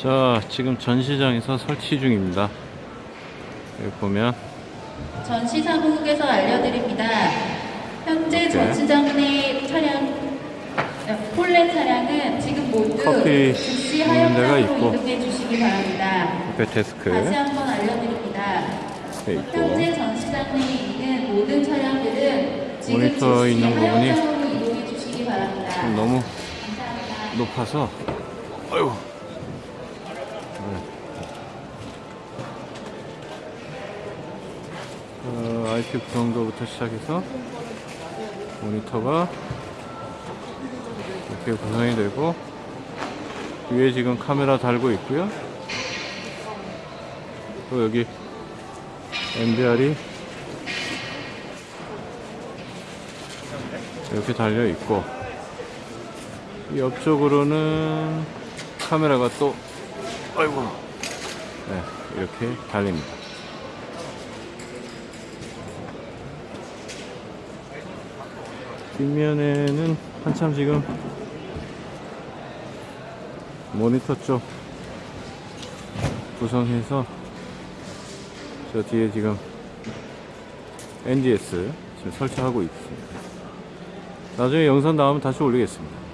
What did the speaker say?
자, 지금 전시장에서 설치 중입니다. 여기 보면 전시사무국에서 알려드립니다. 현재 네. 전시장 내 차량, 어, 폴레 차량은 지금 모두 커피 하역장으로. 이동해 주시기 바랍니다. 옆에 데스크 다시 한번 알려드립니다. 돼 있고 현재 전시장 내에 있는 모든 차량들은 지금 모니터 있는 부분이 이동해 주시기 바랍니다. 좀 너무 감사합니다. 높아서 아이 어, IP 구성도부터 시작해서 모니터가 이렇게 구성이 되고 위에 지금 카메라 달고 있고요. 또 여기 MBR이 이렇게 달려 있고 이 옆쪽으로는 카메라가 또 아이고. 네, 이렇게 달립니다 뒷면에는 한참 지금 모니터 쪽 구성해서 저 뒤에 지금 NDS 지금 설치하고 있습니다. 나중에 영상 나오면 다시 올리겠습니다